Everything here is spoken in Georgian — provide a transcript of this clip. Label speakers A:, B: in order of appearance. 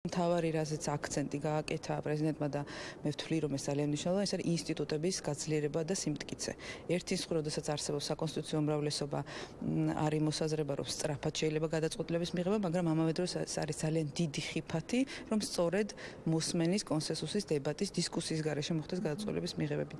A: მთავარი რაზეც აქცენტი გააკეთა პრეზიდენტმა და მე ვთვლი რომ ეს ძალიან მნიშვნელოვანია ეს არის ინსტიტუტების გაძლიერება და სიმტკიცე. ერთი სხვა როდესაც არსებობს საკონსტიტუციო უმრავლესობა არის მოსაზრება რომ სწრაფად შეიძლება გადაწყვეტილების მიღება, მაგრამ ამავე დროს ეს არის ძალიან დიდი ხიფათი რომ სწორედ მოსმენის კონსენსუსის დებატის დისკუსიის გარეშე მოხდეს გადაწყვეტილების მიღებები.